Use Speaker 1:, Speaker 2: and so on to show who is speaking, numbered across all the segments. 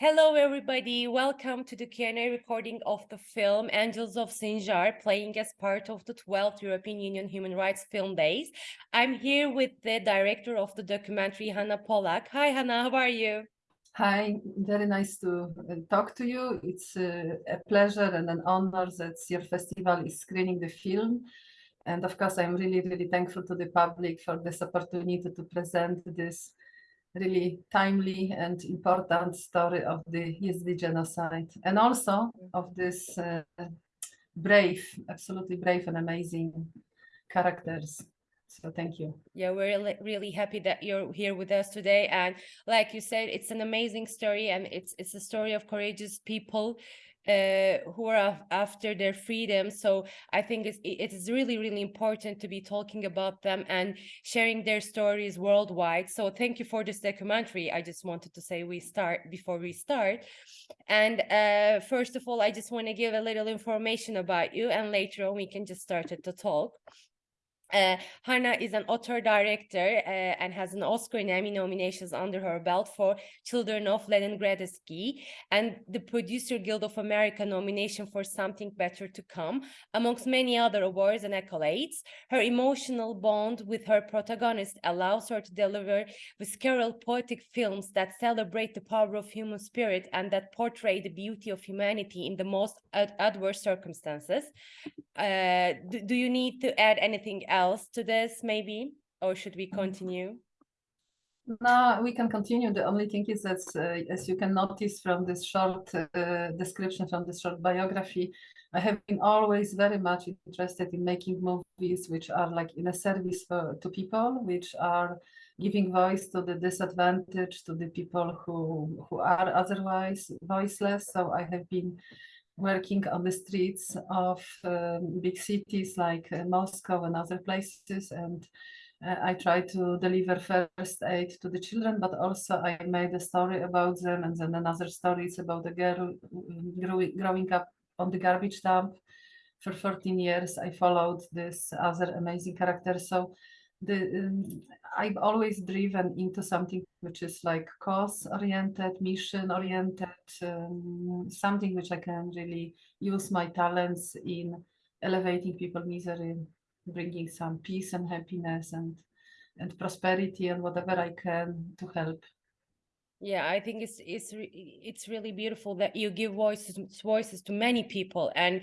Speaker 1: Hello, everybody. Welcome to the Q&A recording of the film Angels of Sinjar, playing as part of the 12th European Union Human Rights Film Days. I'm here with the director of the documentary, Hanna Polak. Hi, Hanna, how are you?
Speaker 2: Hi, very nice to uh, talk to you. It's uh, a pleasure and an honor that your festival is screening the film. And of course, I'm really, really thankful to the public for this opportunity to present this really timely and important story of the Yazidi genocide and also of this uh, brave, absolutely brave and amazing characters. So thank you.
Speaker 1: Yeah, we're really happy that you're here with us today. And like you said, it's an amazing story and it's it's a story of courageous people uh, who are after their freedom. So I think it's, it is really, really important to be talking about them and sharing their stories worldwide. So thank you for this documentary. I just wanted to say we start before we start. And uh, first of all, I just want to give a little information about you and later on we can just start to talk. Uh, Hanna is an author director uh, and has an Oscar and Emmy nominations under her belt for Children of Leningradsky and the Producer Guild of America nomination for Something Better to Come, amongst many other awards and accolades. Her emotional bond with her protagonist allows her to deliver visceral poetic films that celebrate the power of human spirit and that portray the beauty of humanity in the most ad adverse circumstances. Uh, do, do you need to add anything else to this maybe? Or should we continue?
Speaker 2: No we can continue. The only thing is that uh, as you can notice from this short uh, description from this short biography i have been always very much interested in making movies which are like in a service for, to people which are giving voice to the disadvantaged to the people who who are otherwise voiceless. So i have been working on the streets of um, big cities like uh, Moscow and other places and uh, I try to deliver first aid to the children, but also I made a story about them and then another story is about a girl growing, growing up on the garbage dump. For 14 years, I followed this other amazing character. So the um, I've always driven into something which is like cause oriented, mission oriented, um, something which I can really use my talents in elevating people misery, bringing some peace and happiness and and prosperity and whatever I can to help
Speaker 1: yeah i think it's it's it's really beautiful that you give voices voices to many people and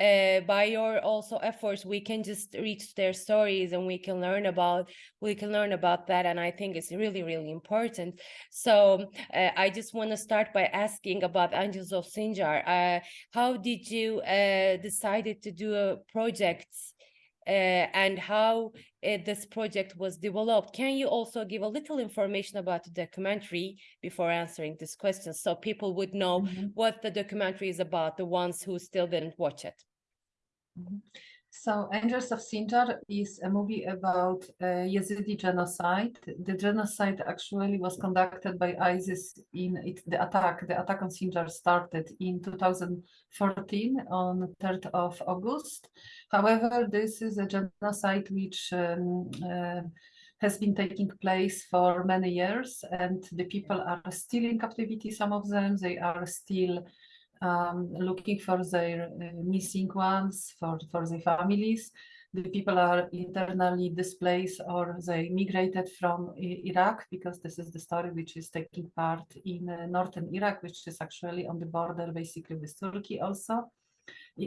Speaker 1: uh, by your also efforts we can just reach their stories and we can learn about we can learn about that and i think it's really really important. So uh, i just want to start by asking about angels of sinjar. Uh, how did you uh, decided to do a project uh, and how uh, this project was developed. Can you also give a little information about the documentary before answering this question so people would know mm -hmm. what the documentary is about, the ones who still didn't watch it?
Speaker 2: Mm -hmm. So Angels of Sinjar is a movie about uh, Yazidi genocide. The genocide actually was conducted by ISIS in it, the attack. The attack on Sinjar started in 2014 on 3rd of August. However, this is a genocide which um, uh, has been taking place for many years and the people are still in captivity, some of them, they are still um, looking for their uh, missing ones, for, for their families. The people are internally displaced or they migrated from Iraq because this is the story which is taking part in uh, northern Iraq, which is actually on the border basically with Turkey also.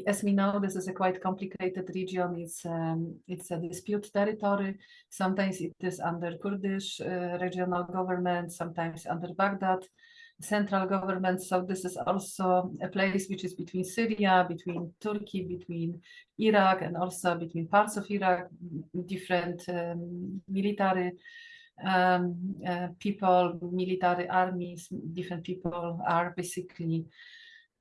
Speaker 2: As we know, this is a quite complicated region. It's um, it's a dispute territory. Sometimes it is under Kurdish uh, regional government, sometimes under Baghdad central government. So this is also a place which is between Syria, between Turkey, between Iraq, and also between parts of Iraq, different um, military um, uh, people, military armies, different people are basically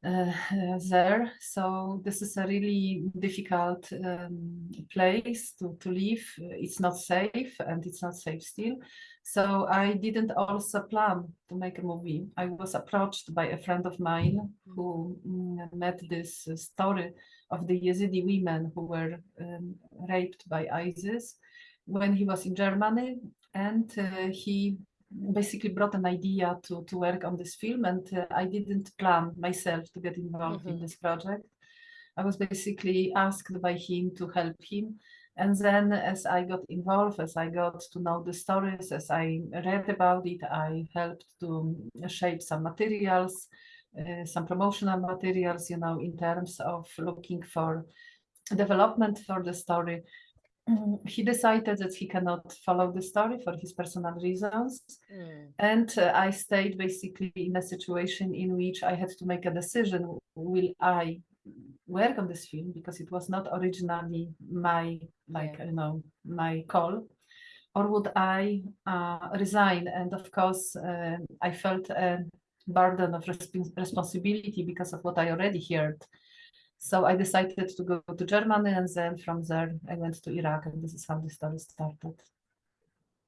Speaker 2: uh, there. So this is a really difficult um, place to, to live. It's not safe and it's not safe still. So I didn't also plan to make a movie. I was approached by a friend of mine who mm, met this story of the Yazidi women who were um, raped by ISIS when he was in Germany and uh, he basically brought an idea to to work on this film, and uh, I didn't plan myself to get involved in
Speaker 1: Mhm.
Speaker 2: this project. I was basically asked by him to help him. And then as I got involved, as I got to know the stories, as I read about it, I helped to shape some materials, uh, some promotional materials, you know, in terms of looking for development for the story. Mm, He decided that he cannot follow the story for his personal reasons.
Speaker 1: Mm.
Speaker 2: And uh, I stayed basically in a situation in which I had to make a decision will I work on this film because it was not originally my like
Speaker 1: Yeah.
Speaker 2: you know my call or would I uh, resign and of course uh, I felt a burden of resp- responsibility because of what I already heard so I decided to go to Germany and then from there I went to Iraq and this is how the story started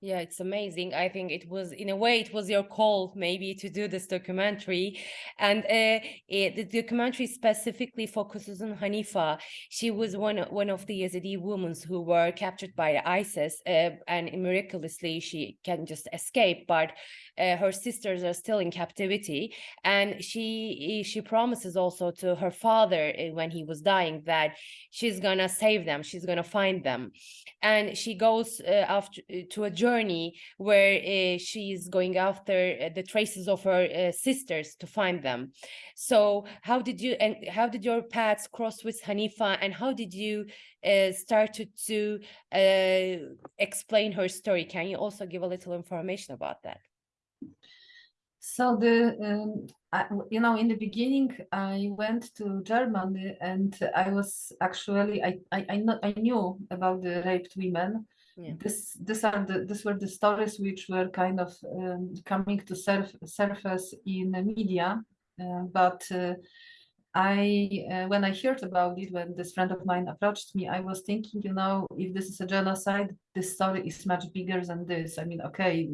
Speaker 1: Yeah, it's amazing. I think it was, in a way, it was your call maybe to do this documentary. And uh, it, the documentary specifically focuses on Hanifa. She was one, of- one of the Yazidi women who were captured by ISIS, uh, and miraculously she can just escape, but uh, her sisters are still in captivity. And she she promises also to her father uh, when he was dying that she's gonna save them, she's gonna find them and she goes uh, after uh, to a journey where uh, she's going after uh, the traces of her uh, sisters to find them so how did you and how did your paths cross with hanifa and how did you uh, start to, explain her story can you also give a little information about that
Speaker 2: So the um, I, you know in the beginning I went to Germany and I was actually I I I, know, I knew about the raped women.
Speaker 1: Yeah.
Speaker 2: This these are the these were the stories which were kind of um, coming to surf, surface in the media, uh, but. Uh, I uh, when I heard about it when this friend of mine approached me, I was thinking, you know, if this is a genocide, this story is much bigger than this. I mean, okay,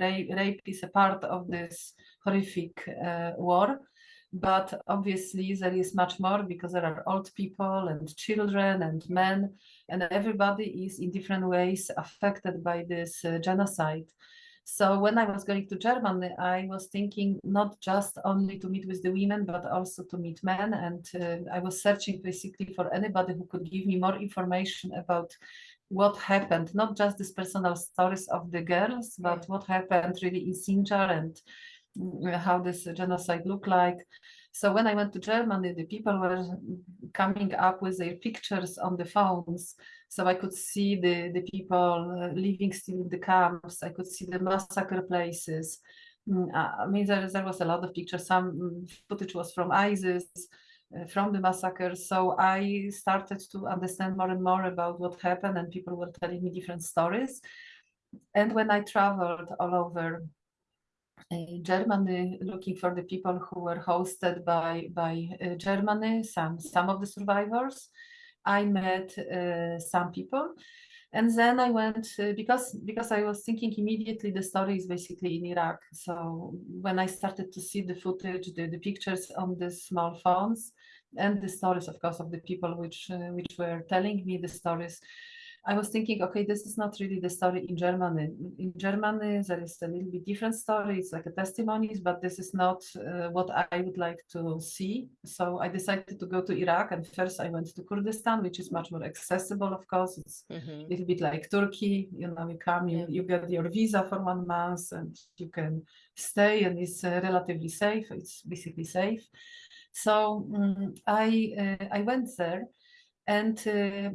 Speaker 2: rape, rape is a part of this horrific uh, war, but obviously there is much more because there are old people and children and men, and everybody is in different ways affected by this uh, genocide. So when I was going to Germany, I was thinking not just only to meet with the women, but also to meet men. And uh, I was searching basically for anybody who could give me more information about what happened, not just these personal stories of the girls, but what happened really in Sinjar and mm, how this genocide looked like. So when I went to Germany, the people were coming up with their pictures on the phones so I could see the, the people uh, living still in the camps. I could see the massacre places. Mm, uh, I mean, there, there was a lot of pictures. Some mm, footage was from ISIS, uh, from the massacre. So I started to understand more and more about what happened, and people were telling me different stories. And when I traveled all over Germany, looking for the people who were hosted by by uh, Germany, some some of the survivors, I met uh, some people, and then I went uh, because because I was thinking immediately the story is basically in Iraq. So when I started to see the footage, the, the pictures on the small phones, and the stories, of course, of the people which uh, which were telling me the stories. I was thinking, okay, this is not really the story in Germany. In Germany, there is a little bit different story. It's like a testimonies, but this is not uh, what I would like to see. So I decided to go to Iraq, and first I went to Kurdistan, which is much more accessible. Of course, it's
Speaker 1: Mhm.
Speaker 2: a little bit like Turkey. You know, you come, you, you get your visa for one month, and you can stay, and it's uh, relatively safe. It's basically safe. So mm, I uh, I went there and uh,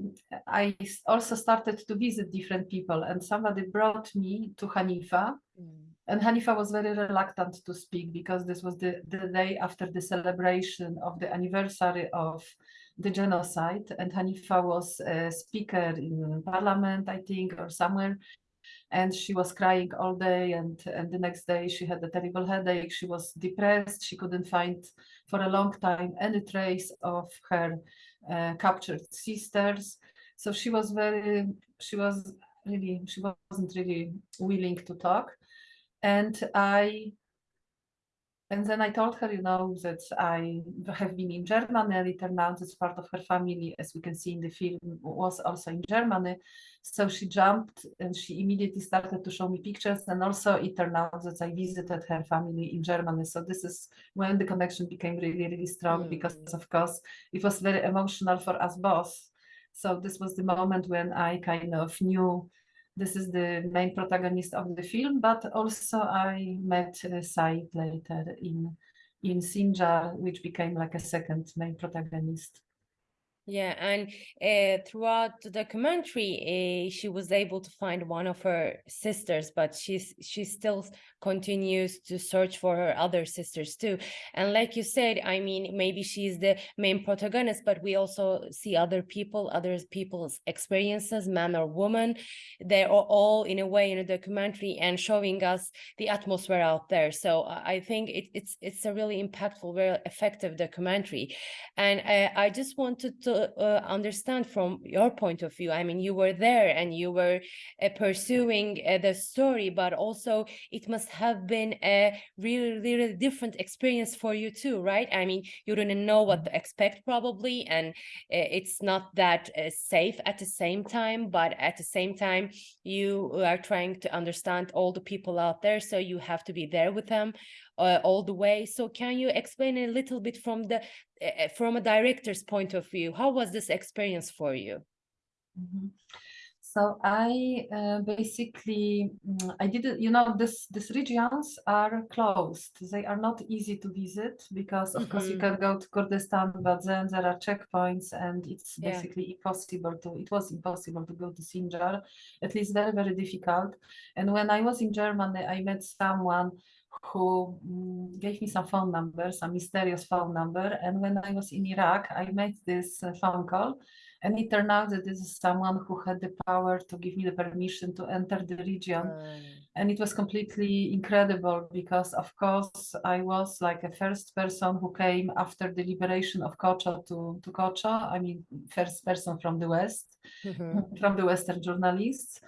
Speaker 2: I also started to visit different people and somebody brought me to Hanifa.
Speaker 1: Mm.
Speaker 2: and Hanifa was very reluctant to speak because this was the, the day after the celebration of the anniversary of the genocide. And Hanifa was a speaker in parliament I think or somewhere and she was crying all day and and the next day she had a terrible headache. She was depressed. She couldn't find for a long time any trace of her uh, captured sisters. So she was very she was really she wasn't really willing to talk. And i and then I told her, you know, that I have been in Germany, and it turned out that part of her family, as we can see in the film, was also in Germany. So she jumped and she immediately started to show me pictures. And also it turned out that I visited her family in Germany. So this is when the connection became really, really strong
Speaker 1: Mm.
Speaker 2: because of course it was very emotional for us both. So this was the moment when I kind of knew this is the main protagonist of the film, but also I met uh, Said later in in Sinjar, which became like a second main protagonist.
Speaker 1: Yeah, and uh, throughout the documentary, uh, she was able to find one of her sisters, but she's she still continues to search for her other sisters too. And like you said, I mean, maybe she's the main protagonist, but we also see other people, other people's experiences, man or woman. They're all in a way in a documentary and showing us the atmosphere out there. So I think it, it's it's a really impactful, very effective documentary. And uh, I just wanted to uh, understand from your point of view. I mean, you were there and you were uh, pursuing uh, the story, but also it must have been a really, really different experience for you too, right? I mean, you didn't know what to expect probably, and uh, it's not that uh, safe at the same time, but at the same time, you are trying to understand all the people out there, so you have to be there with them uh, all the way. So can you explain a little bit from the uh, from a director's point of view? How was this experience for you?
Speaker 2: Mhm. So I uh, basically mm, I didn't you know this these regions are closed. They are not easy to visit because of course you
Speaker 1: Mhm.
Speaker 2: can go to Kurdistan, but then there are checkpoints and it's
Speaker 1: Yeah.
Speaker 2: basically impossible to it was impossible to go to Sinjar, at least very, very difficult. And when I was in Germany, I met someone who mm, gave me some phone number, some mysterious phone number. And when I was in Iraq, I made this uh, phone call and it turned out that this is someone who had the power to give me the permission to enter the region. And it was completely incredible because, of course, I was like a first person who came after the liberation of Kocho to, to Kocho. I mean, first person from the West,
Speaker 1: mhm.
Speaker 2: from the Western journalists.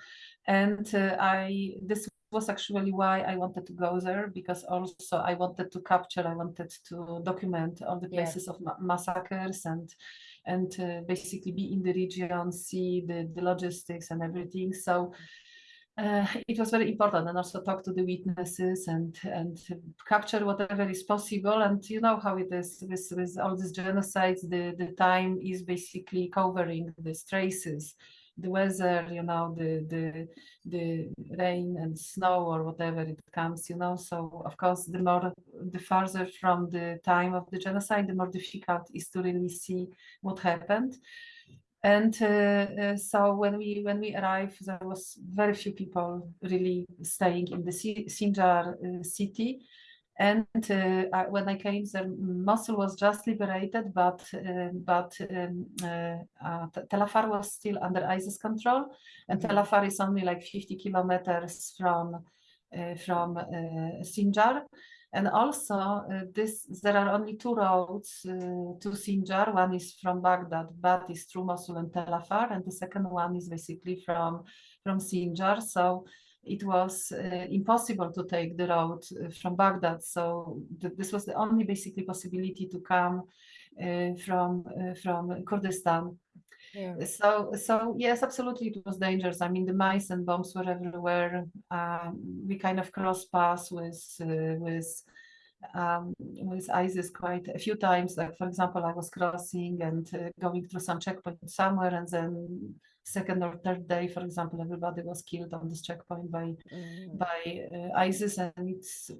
Speaker 2: And uh, I, this was actually why I wanted to go there because also I wanted to capture, I wanted to document all the
Speaker 1: Yeah.
Speaker 2: places of ma- massacres and and uh, basically be in the region, see the, the logistics and everything. So uh, it was very important and also talk to the witnesses and and capture whatever is possible and you know how it is with, with all these genocides the the time is basically covering these traces the weather you know the the the rain and snow or whatever it comes you know. So of course the more the farther from the time of the genocide the more difficult is to really see what happened. And uh, uh, so when we when we arrived there was very few people really staying in the Si- Sinjar uh, city and uh, I, when I came there Mosul was just liberated but uh, but um, uh, uh, T- Tel Afar was still under ISIS control and Tel
Speaker 1: Mhm.
Speaker 2: Afar is only like 50 kilometers from uh, from uh, Sinjar and also, uh, this there are only two roads uh, to Sinjar. One is from Baghdad, but is through Mosul and Tel Afar, and the second one is basically from from Sinjar. So it was uh, impossible to take the road uh, from Baghdad. So th- this was the only basically possibility to come uh, from uh, from Kurdistan.
Speaker 1: Yeah.
Speaker 2: So, so yes, absolutely, it was dangerous. I mean, the mice and bombs were everywhere. Um, we kind of crossed paths with uh, with um, with ISIS quite a few times. Like, for example, I was crossing and uh, going through some checkpoint somewhere, and then second or third day, for example, everybody was killed on this checkpoint by
Speaker 1: Mm.
Speaker 2: by uh, ISIS, and it's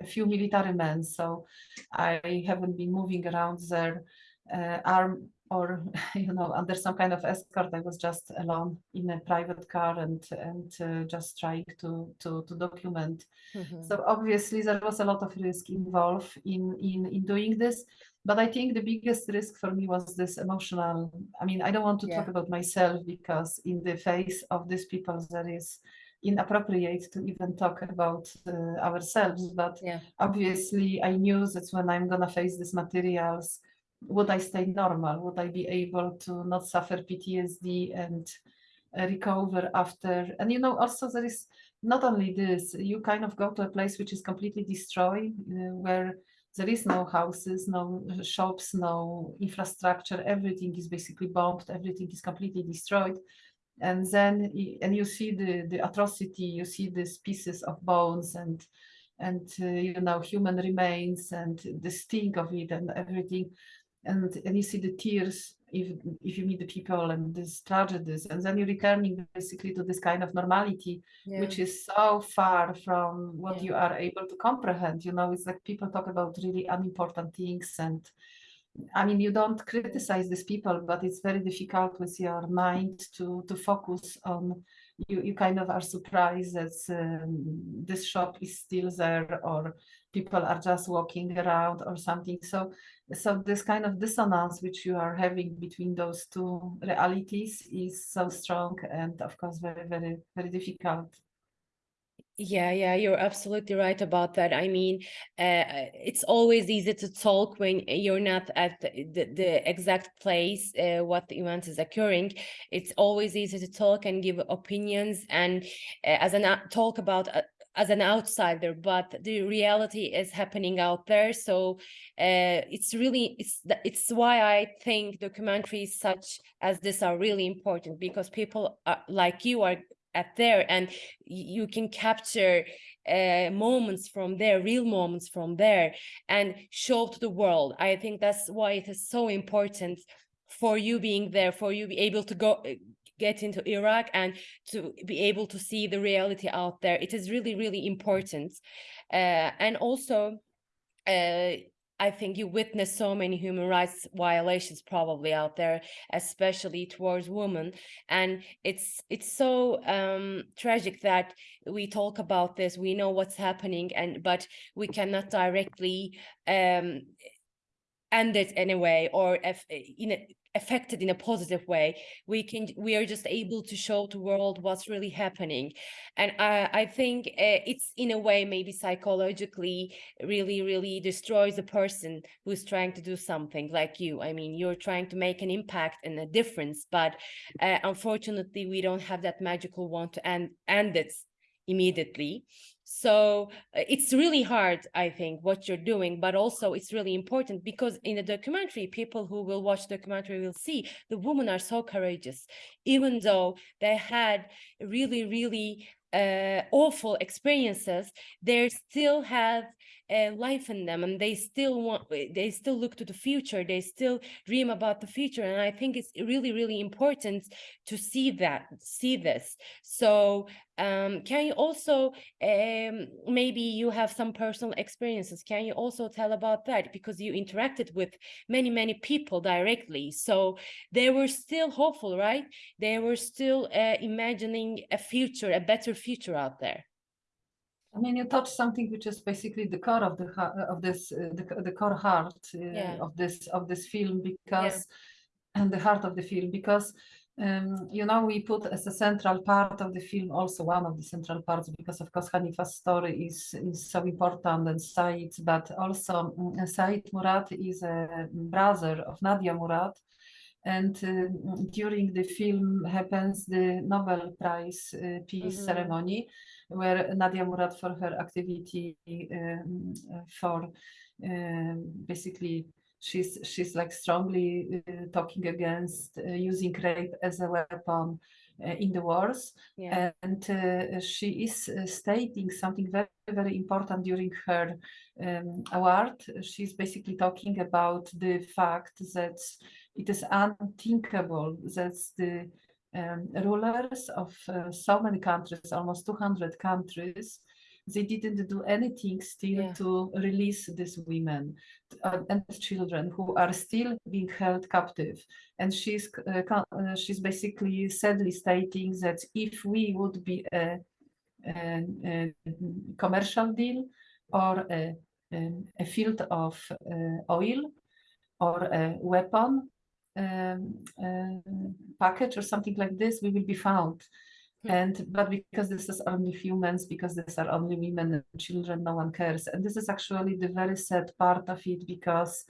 Speaker 2: a few military men. So I haven't been moving around there uh, armed or you know under some kind of escort. I was just alone in a private car and and uh, just trying to to to document.
Speaker 1: Mhm.
Speaker 2: So obviously there was a lot of risk involved in in in doing this. But I think the biggest risk for me was this emotional. I mean, I don't want to talk about myself because in the face of these people there is inappropriate to even talk about uh, ourselves. But
Speaker 1: Yeah.
Speaker 2: obviously I knew that when I'm gonna face these materials, would I stay normal? Would I be able to not suffer PTSD and uh, recover after. And you know, also there is not only this, you kind of go to a place which is completely destroyed, uh, where there is no houses, no shops, no infrastructure. Everything is basically bombed. Everything is completely destroyed. And then, and you see the the atrocity. You see these pieces of bones and and uh, you know human remains and the stink of it and everything. And and you see the tears if if you meet the people and these tragedies. And then you're returning basically to this kind of normality
Speaker 1: Yeah.
Speaker 2: which is so far from what
Speaker 1: Yeah.
Speaker 2: you are able to comprehend. You know, it's like people talk about really unimportant things, and I mean, you don't criticize these people, but it's very difficult with your mind to to focus on. You you kind of are surprised that um, this shop is still there, or people are just walking around, or something. So so this kind of dissonance which you are having between those two realities is so strong, and of course very very very difficult.
Speaker 1: Yeah, yeah, you're absolutely right about that. I mean, uh, it's always easy to talk when you're not at the, the, the exact place uh, what the event is occurring. It's always easy to talk and give opinions and uh, as an out- talk about uh, as an outsider, but the reality is happening out there. So uh, it's really it's it's why I think documentaries such as this are really important because people are, like you are at there and you can capture uh, moments from there real moments from there and show to the world i think that's why it is so important for you being there for you be able to go uh, get into iraq and to be able to see the reality out there. It is really really important. Uh, and also uh, I think you witness so many human rights violations probably out there, especially towards women, and it's it's so um, tragic that we talk about this. We know what's happening, and but we cannot directly um, end it anyway or if you a, affected in a positive way. We can we are just able to show the world what's really happening. And i i think uh, it's in a way maybe psychologically really really destroys the person who's trying to do something like you. I mean you're trying to make an impact and a difference but uh, unfortunately we don't have that magical one to end end it immediately so uh, it's really hard i think what you're doing but also it's really important because in the documentary people who will watch documentary will see the women are so courageous even though they had really really uh, awful experiences they still have uh, life in them and they still want they still look to the future they still dream about the future and i think it's really really important to see that see this. So um, can you also um, maybe you have some personal experiences can you also tell about that? Because you interacted with many many people directly so they were still hopeful right? They were still uh, imagining a future a better future out there
Speaker 2: I mean, you touched something which is basically the core of the of this, uh, the, the core heart uh,
Speaker 1: Yeah.
Speaker 2: of this of this film because, and the heart of the film because, um, you know, we put as a central part of the film also one of the central parts because of course Hanifa's story is is so important and Said, but also um, Said Murad is a brother of Nadia Murad. And uh, during the film happens the Nobel Prize uh, Peace
Speaker 1: Mhm.
Speaker 2: ceremony, where Nadia Murad for her activity um, for um, basically she's she's like strongly uh, talking against uh, using rape as a weapon uh, in the wars.
Speaker 1: Yeah.
Speaker 2: And uh, she is uh, stating something very very important during her um, award. She's basically talking about the fact that it is unthinkable that the um, rulers of uh, so many countries, almost 200 countries, they didn't do anything still
Speaker 1: Yeah.
Speaker 2: to release these women uh, and children who are still being held captive. And she's uh, uh, she's basically sadly stating that if we would be a, a, a commercial deal or a, a, a field of uh, oil or a weapon um, uh, package or something like this, we will be found.
Speaker 1: Hmm.
Speaker 2: And but because this is only humans, because these are only women and children, no one cares. And this is actually the very sad part of it because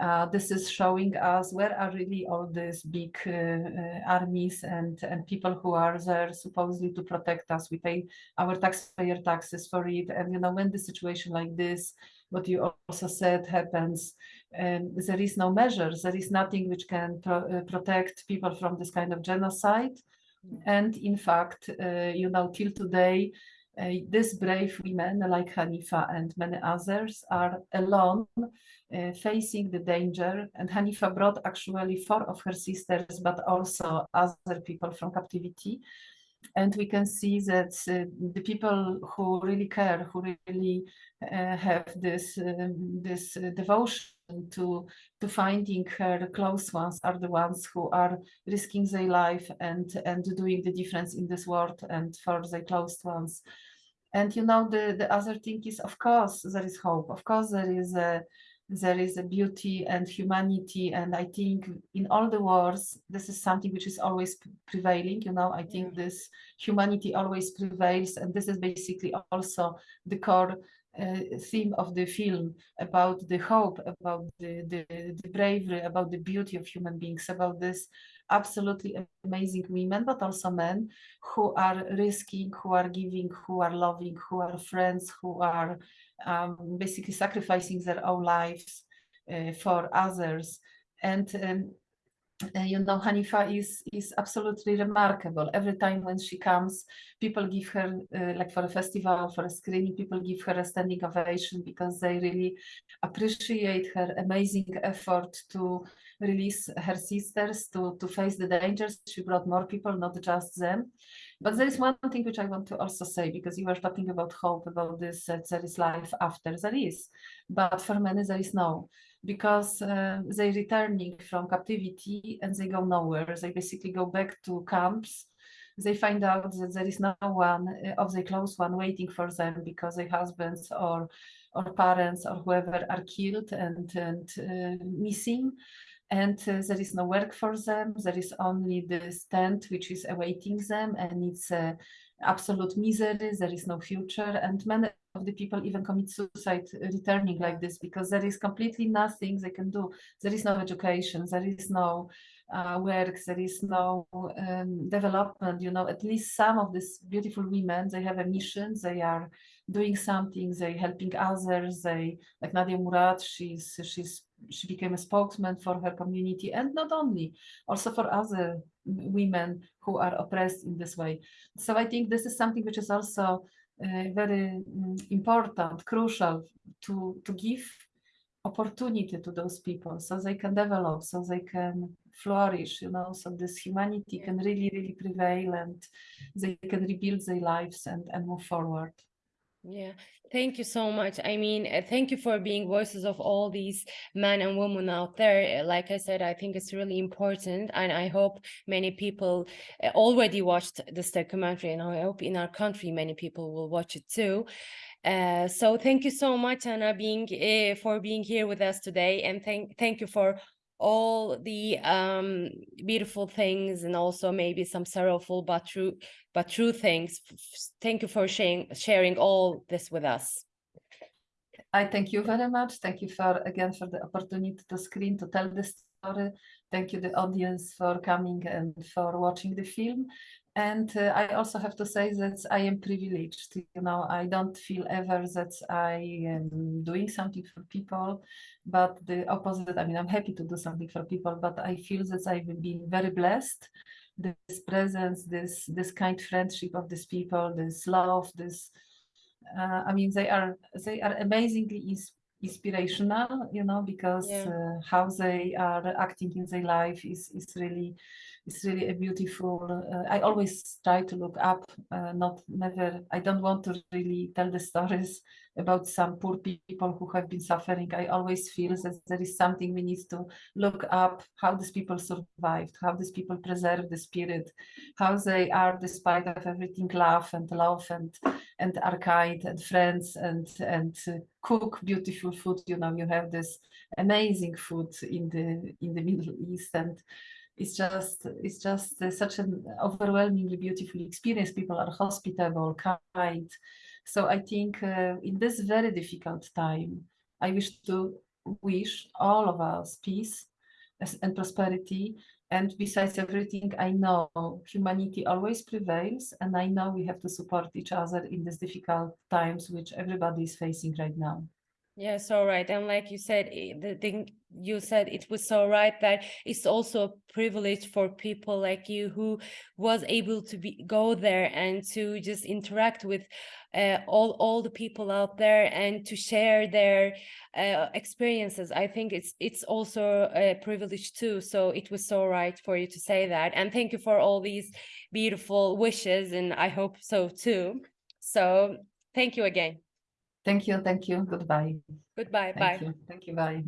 Speaker 2: uh, this is showing us where are really all these big uh, uh, armies and, and people who are there supposedly to protect us. We pay our taxpayer taxes for it. And, you know, when the situation like this, what you also said happens, um, there is no measures, there is nothing which can pro uh, protect people from this kind of genocide. And in fact, uh, you know, till today, uh, these brave women like Hanifa and many others are alone uh, facing the danger. And Hanifa brought actually four of her sisters, but also other people from captivity. And we can see that uh, the people who really care, who really uh, have this um, this uh, devotion to to finding her close ones are the ones who are risking their life and and doing the difference in this world and for their close ones. And you know the the other thing is of course there is hope. Of course there is a there is a beauty and humanity and i think in all the wars this is something which is always prevailing you know? I think this humanity always prevails and this is basically also the core uh, theme of the film about the hope about the, the the bravery about the beauty of human beings about this absolutely amazing women but also men who are risking who are giving who are loving who are friends who are um, basically sacrificing their own lives uh, for others. And um, uh, you know, Hanifa is is absolutely remarkable. Every time when she comes, people give her uh, like for a festival, for a screening, people give her a standing ovation because they really appreciate her amazing effort to release her sisters to to face the dangers. She brought more people, not just them. But there is one thing which I want to also say, because you were talking about hope, about this, that there is life after, there is. But for many, there is no, because uh, they returning from captivity and they go nowhere. They basically go back to camps. They find out that there is no one uh, of the close one waiting for them because their husbands or or parents or whoever are killed and, and uh, missing and uh, there is no work for them. There is only the tent which is awaiting them, and it's uh, absolute misery. There is no future, and many of the people even commit suicide returning like this because there is completely nothing they can do. There is no education. There is no uh, work. There is no um, development. You know, at least some of these beautiful women they have a mission. They are doing something. They helping others. They like Nadia Murad. She's she's she became a spokesman for her community and not only also for other women who are oppressed in this way. So i think this is something which is also uh, very um, important crucial to to give opportunity to those people so they can develop so they can flourish you know so this humanity can really really prevail and they can rebuild their lives and and move forward
Speaker 1: yeah, thank you so much. I mean, uh, thank you for being voices of all these men and women out there. Like I said, I think it's really important, and I hope many people uh, already watched this documentary, and I hope in our country many people will watch it too. Uh, so thank you so much, Anna, being uh, for being here with us today, and thank thank you for all the um, beautiful things and also maybe some sorrowful but true but true things. Thank you for sharing sharing all this with us.
Speaker 2: I thank you very much. Thank you for again for the opportunity to screen to tell the story. Thank you the audience for coming and for watching the film. And uh, I also have to say that I am privileged. You know, I don't feel ever that I am doing something for people, but the opposite. I mean, I'm happy to do something for people, but I feel that I've been very blessed. This presence, this this kind friendship of these people, this love, this. Uh, I mean, they are they are amazingly inspirational. You know, because
Speaker 1: Yeah.
Speaker 2: uh, how they are acting in their life is is really it's really a beautiful uh, i always try to look up uh, not never i don't want to really tell the stories about some poor people who have been suffering. I always feel that there is something we need to look up how these people survived how these people preserve the spirit how they are despite of everything love and love and and are kind and friends and and uh, cook beautiful food. You know you have this amazing food in the in the middle east and it's just it's just uh, such an overwhelmingly beautiful experience. People are hospitable kind so i think uh, in this very difficult time i wish to wish all of us peace and prosperity. And besides everything, I know humanity always prevails, and I know we have to support each other in these difficult times which everybody is facing right now.
Speaker 1: Yes, all right. And like you said, the thing you said, it was so right that it's also a privilege for people like you who was able to be go there and to just interact with uh, all all the people out there and to share their uh, experiences. I think it's it's also a privilege too. So it was so right for you to say that. And thank you for all these beautiful wishes, and I hope so too. So thank you again.
Speaker 2: Thank you, thank you, goodbye.
Speaker 1: Goodbye.
Speaker 2: Thank
Speaker 1: Bye.
Speaker 2: you, thank you, bye.